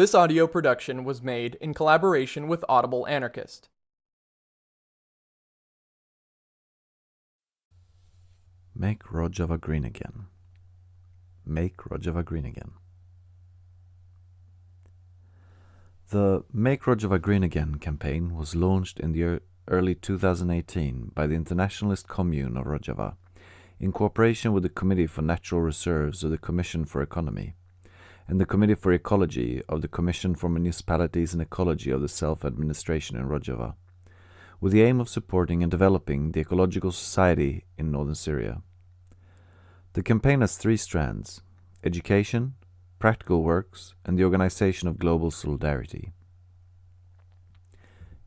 This audio production was made in collaboration with Audible Anarchist. Make Rojava green again. Make Rojava green again. The Make Rojava Green Again campaign was launched in the early 2018 by the Internationalist Commune of Rojava in cooperation with the Committee for Natural Reserves of the Commission for Economy and the Committee for Ecology of the Commission for Municipalities and Ecology of the Self-Administration in Rojava, with the aim of supporting and developing the ecological society in northern Syria. The campaign has three strands, education, practical works, and the organization of global solidarity.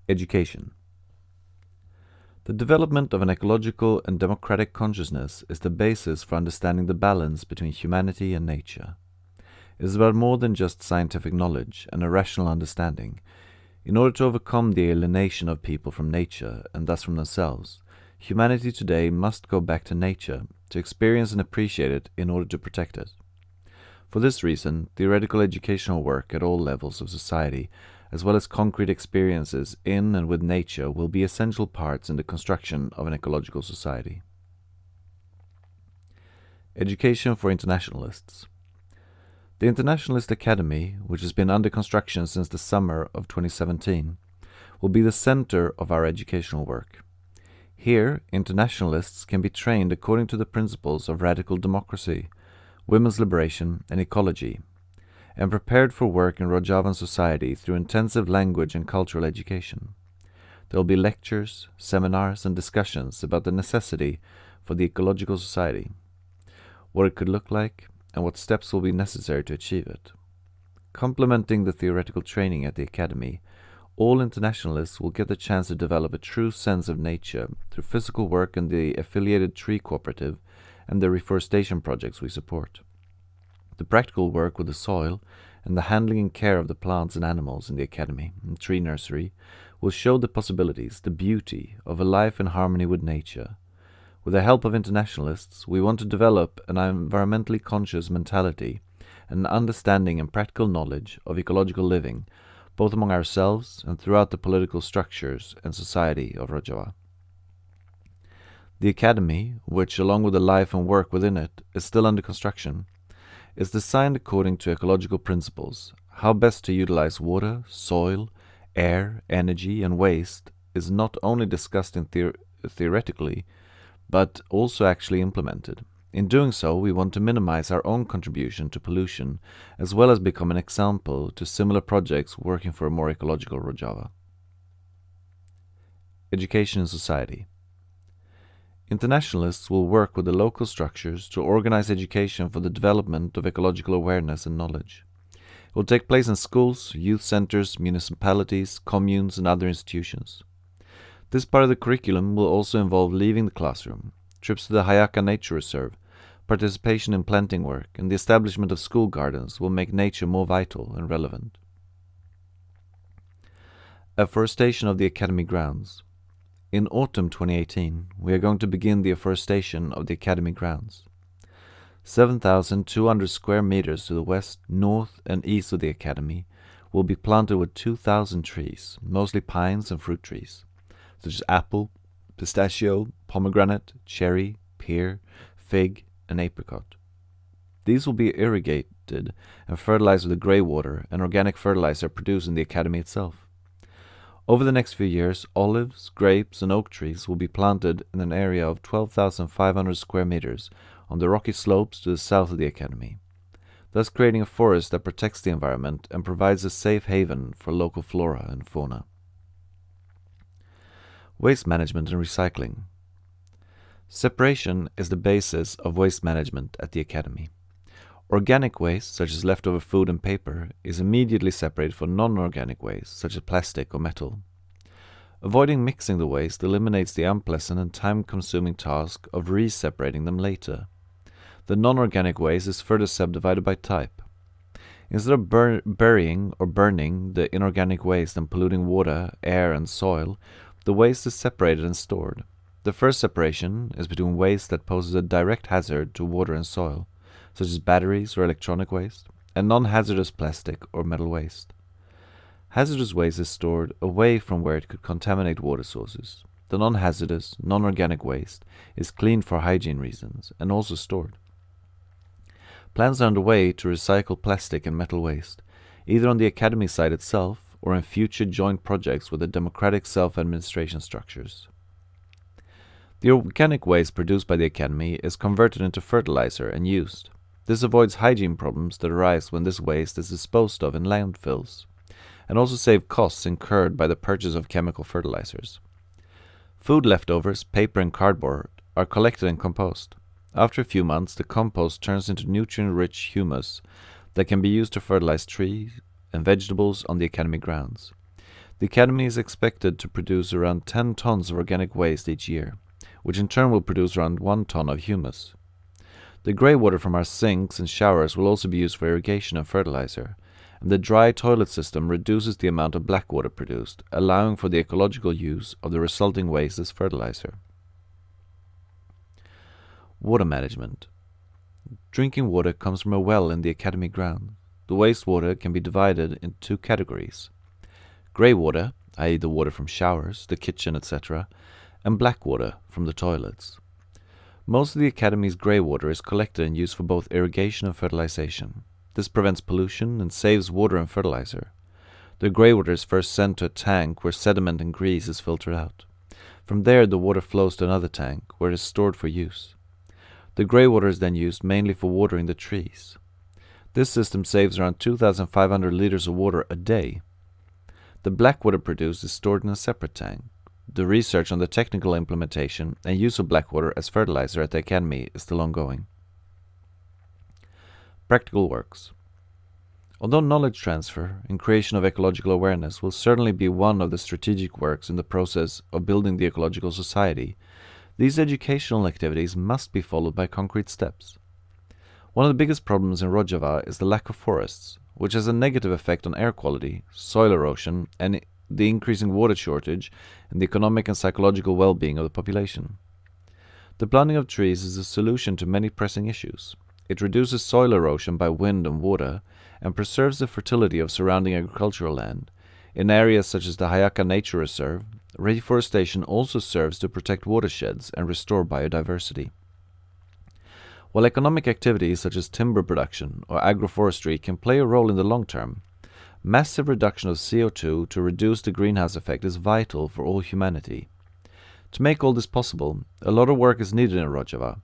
Education The development of an ecological and democratic consciousness is the basis for understanding the balance between humanity and nature. Is about more than just scientific knowledge and a rational understanding. In order to overcome the alienation of people from nature, and thus from themselves, humanity today must go back to nature to experience and appreciate it in order to protect it. For this reason, theoretical educational work at all levels of society, as well as concrete experiences in and with nature, will be essential parts in the construction of an ecological society. Education for Internationalists The Internationalist Academy, which has been under construction since the summer of 2017, will be the center of our educational work. Here, internationalists can be trained according to the principles of radical democracy, women's liberation, and ecology, and prepared for work in Rojavan society through intensive language and cultural education. There will be lectures, seminars, and discussions about the necessity for the ecological society, what it could look like, and what steps will be necessary to achieve it. Complementing the theoretical training at the Academy, all internationalists will get the chance to develop a true sense of nature through physical work in the affiliated tree cooperative and the reforestation projects we support. The practical work with the soil and the handling and care of the plants and animals in the academy and tree nursery will show the possibilities, the beauty of a life in harmony with nature. With the help of internationalists, we want to develop an environmentally conscious mentality an understanding and practical knowledge of ecological living, both among ourselves and throughout the political structures and society of Rojava. The Academy, which along with the life and work within it is still under construction, is designed according to ecological principles. How best to utilize water, soil, air, energy and waste is not only discussed in theor theoretically, but also actually implemented. In doing so, we want to minimize our own contribution to pollution, as well as become an example to similar projects working for a more ecological Rojava. Education and Society Internationalists will work with the local structures to organize education for the development of ecological awareness and knowledge. It will take place in schools, youth centers, municipalities, communes and other institutions. This part of the curriculum will also involve leaving the classroom, trips to the Hayaka Nature Reserve, participation in planting work, and the establishment of school gardens will make nature more vital and relevant. Afforestation of the Academy grounds. In autumn 2018, we are going to begin the afforestation of the Academy grounds. 7,200 square meters to the west, north and east of the Academy will be planted with 2,000 trees, mostly pines and fruit trees, such as apple, pistachio, pomegranate, cherry, pear, fig and apricot. These will be irrigated and fertilized with grey water and organic fertilizer produced in the Academy itself. Over the next few years, olives, grapes and oak trees will be planted in an area of 12,500 square meters on the rocky slopes to the south of the Academy, thus creating a forest that protects the environment and provides a safe haven for local flora and fauna. Waste management and recycling. Separation is the basis of waste management at the Academy. Organic waste, such as leftover food and paper, is immediately separated from non-organic waste, such as plastic or metal. Avoiding mixing the waste eliminates the unpleasant and time-consuming task of re-separating them later. The non-organic waste is further subdivided by type. Instead of bur burying or burning the inorganic waste and polluting water, air and soil, the waste is separated and stored. The first separation is between waste that poses a direct hazard to water and soil, such as batteries or electronic waste, and non-hazardous plastic or metal waste. Hazardous waste is stored away from where it could contaminate water sources. The non-hazardous, non-organic waste is cleaned for hygiene reasons and also stored. Plans are underway to recycle plastic and metal waste, either on the Academy site itself or in future joint projects with the democratic self-administration structures. The organic waste produced by the Academy is converted into fertilizer and used. This avoids hygiene problems that arise when this waste is disposed of in landfills, and also save costs incurred by the purchase of chemical fertilizers. Food leftovers, paper and cardboard are collected and composted. After a few months, the compost turns into nutrient-rich humus that can be used to fertilize trees and vegetables on the Academy grounds. The Academy is expected to produce around 10 tons of organic waste each year, which in turn will produce around 1 ton of humus. The grey water from our sinks and showers will also be used for irrigation and fertilizer, and the dry toilet system reduces the amount of black water produced, allowing for the ecological use of the resulting waste as fertilizer. Water management. Drinking water comes from a well in the academy ground. The wastewater can be divided into two categories. Grey water, i.e. the water from showers, the kitchen, etc., and black water from the toilets. Most of the academy's grey water is collected and used for both irrigation and fertilization. This prevents pollution and saves water and fertilizer. The grey water is first sent to a tank where sediment and grease is filtered out. From there the water flows to another tank where it is stored for use. The grey water is then used mainly for watering the trees. This system saves around 2,500 liters of water a day. The black water produced is stored in a separate tank. The research on the technical implementation and use of black water as fertilizer at the Academy is still ongoing. Practical works. Although knowledge transfer and creation of ecological awareness will certainly be one of the strategic works in the process of building the ecological society, these educational activities must be followed by concrete steps. One of the biggest problems in Rojava is the lack of forests, which has a negative effect on air quality, soil erosion, and the increasing water shortage and the economic and psychological well-being of the population. The planting of trees is a solution to many pressing issues. It reduces soil erosion by wind and water and preserves the fertility of surrounding agricultural land. In areas such as the Hayaka Nature Reserve, reforestation also serves to protect watersheds and restore biodiversity. While economic activities such as timber production or agroforestry can play a role in the long term, massive reduction of CO2 to reduce the greenhouse effect is vital for all humanity. To make all this possible, a lot of work is needed in Rojava,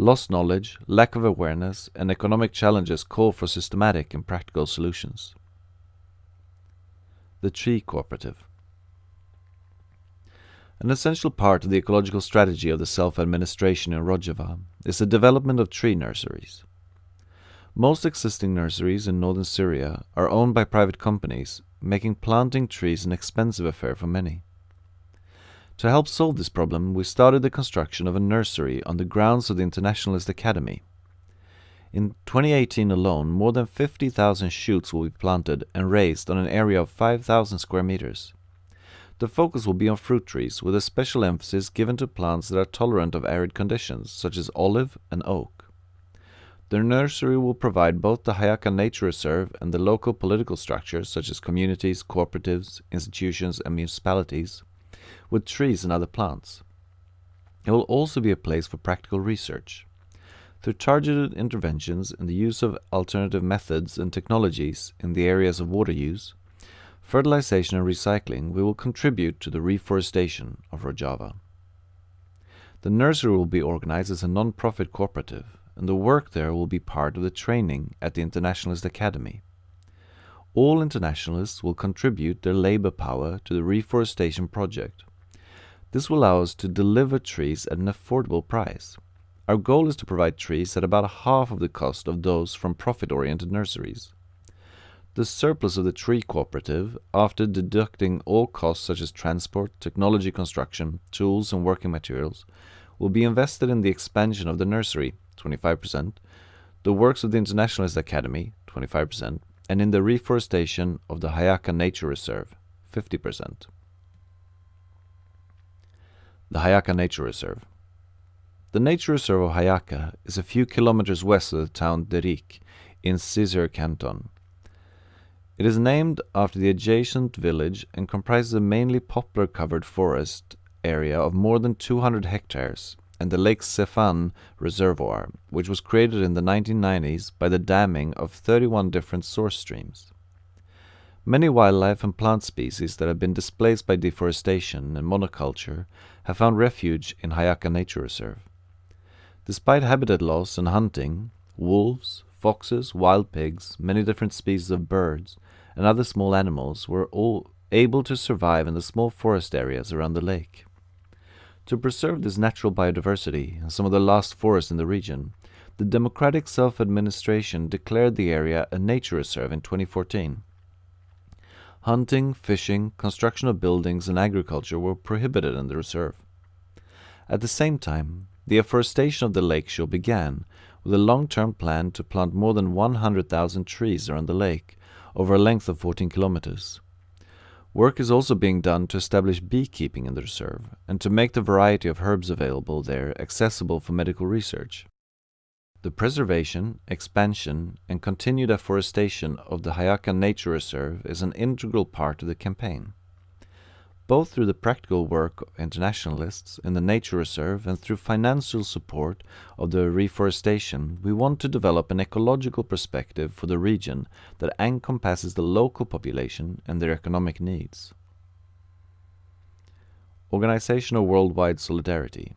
Lost knowledge, lack of awareness, and economic challenges call for systematic and practical solutions. The Tree Cooperative An essential part of the ecological strategy of the self-administration in Rojava is the development of tree nurseries. Most existing nurseries in northern Syria are owned by private companies, making planting trees an expensive affair for many. To help solve this problem, we started the construction of a nursery on the grounds of the Internationalist Academy. In 2018 alone, more than 50,000 shoots will be planted and raised on an area of 5,000 square meters. The focus will be on fruit trees, with a special emphasis given to plants that are tolerant of arid conditions, such as olive and oak. The nursery will provide both the Hayaka Nature Reserve and the local political structures, such as communities, cooperatives, institutions, and municipalities, with trees and other plants. It will also be a place for practical research. Through targeted interventions and the use of alternative methods and technologies in the areas of water use, fertilization and recycling, we will contribute to the reforestation of Rojava. The nursery will be organized as a non-profit cooperative, and the work there will be part of the training at the Internationalist Academy. All internationalists will contribute their labor power to the reforestation project. This will allow us to deliver trees at an affordable price. Our goal is to provide trees at about half of the cost of those from profit-oriented nurseries. The surplus of the tree cooperative, after deducting all costs such as transport, technology construction, tools and working materials, will be invested in the expansion of the nursery, 25%, the works of the Internationalist Academy, 25%, and in the reforestation of the Hayaka Nature Reserve, 50%. The Hayaka Nature Reserve. The nature reserve of Hayaka is a few kilometers west of the town Derik, in Cizur Canton. It is named after the adjacent village and comprises a mainly poplar covered forest area of more than 200 hectares and the Lake Sefan reservoir, which was created in the 1990s by the damming of 31 different source streams. Many wildlife and plant species that have been displaced by deforestation and monoculture have found refuge in Hayaka Nature Reserve. Despite habitat loss and hunting, wolves, foxes, wild pigs, many different species of birds, and other small animals were all able to survive in the small forest areas around the lake. To preserve this natural biodiversity and some of the last forests in the region, the Democratic Self-Administration declared the area a nature reserve in 2014. Hunting, fishing, construction of buildings and agriculture were prohibited in the reserve. At the same time, the afforestation of the lake shore began with a long-term plan to plant more than 100,000 trees around the lake over a length of 14 kilometers. Work is also being done to establish beekeeping in the reserve and to make the variety of herbs available there accessible for medical research. The preservation, expansion and continued afforestation of the Hayaka Nature Reserve is an integral part of the campaign both through the practical work of internationalists in the nature reserve and through financial support of the reforestation, we want to develop an ecological perspective for the region that encompasses the local population and their economic needs. Organizational worldwide solidarity.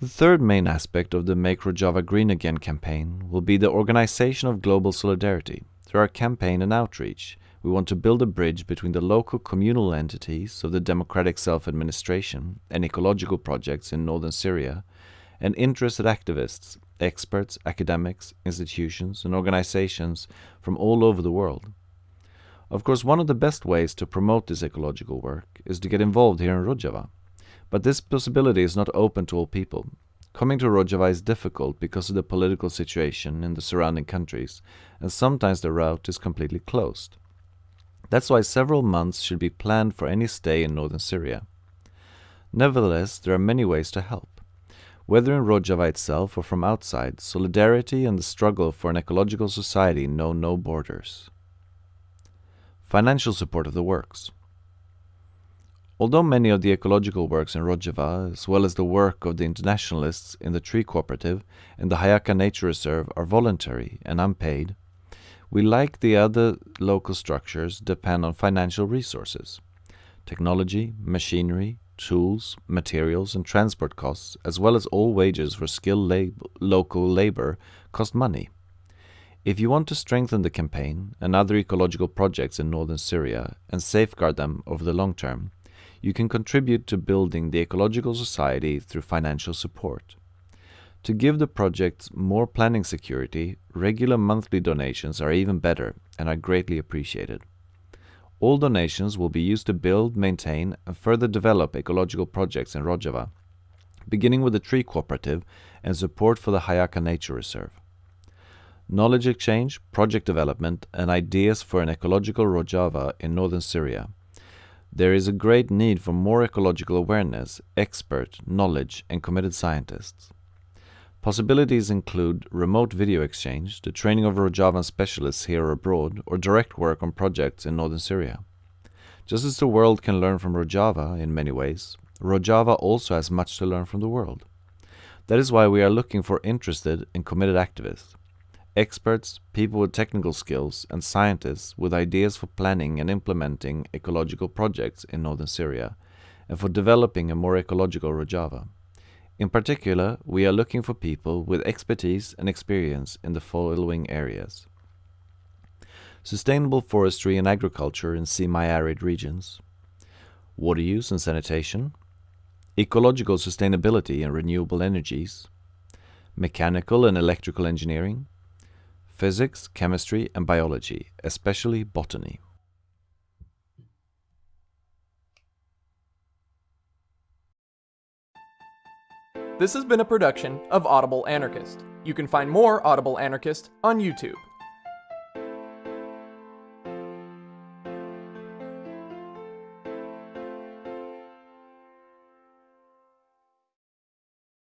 The third main aspect of the Make Rojava Green Again campaign will be the organization of global solidarity through our campaign and outreach, we want to build a bridge between the local communal entities of the democratic self-administration and ecological projects in northern Syria, and interested activists, experts, academics, institutions, and organizations from all over the world. Of course, one of the best ways to promote this ecological work is to get involved here in Rojava. But this possibility is not open to all people. Coming to Rojava is difficult because of the political situation in the surrounding countries, and sometimes the route is completely closed. That's why several months should be planned for any stay in northern Syria. Nevertheless, there are many ways to help. Whether in Rojava itself or from outside, solidarity and the struggle for an ecological society know no borders. Financial support of the works. Although many of the ecological works in Rojava, as well as the work of the internationalists in the Tree Cooperative and the Hayaka Nature Reserve are voluntary and unpaid, we, like the other local structures, depend on financial resources. Technology, machinery, tools, materials and transport costs, as well as all wages for skilled lab local labor, cost money. If you want to strengthen the campaign and other ecological projects in northern Syria and safeguard them over the long term, you can contribute to building the ecological society through financial support. To give the projects more planning security, regular monthly donations are even better and are greatly appreciated. All donations will be used to build, maintain and further develop ecological projects in Rojava, beginning with the Tree Cooperative and support for the Hayaka Nature Reserve. Knowledge exchange, project development and ideas for an ecological Rojava in northern Syria. There is a great need for more ecological awareness, expert, knowledge and committed scientists. Possibilities include remote video exchange, the training of Rojavan specialists here or abroad, or direct work on projects in northern Syria. Just as the world can learn from Rojava in many ways, Rojava also has much to learn from the world. That is why we are looking for interested and committed activists, experts, people with technical skills, and scientists with ideas for planning and implementing ecological projects in northern Syria, and for developing a more ecological Rojava. In particular, we are looking for people with expertise and experience in the following areas. Sustainable forestry and agriculture in semi-arid regions, water use and sanitation, ecological sustainability and renewable energies, mechanical and electrical engineering, physics, chemistry and biology, especially botany. This has been a production of Audible Anarchist. You can find more Audible Anarchist on YouTube.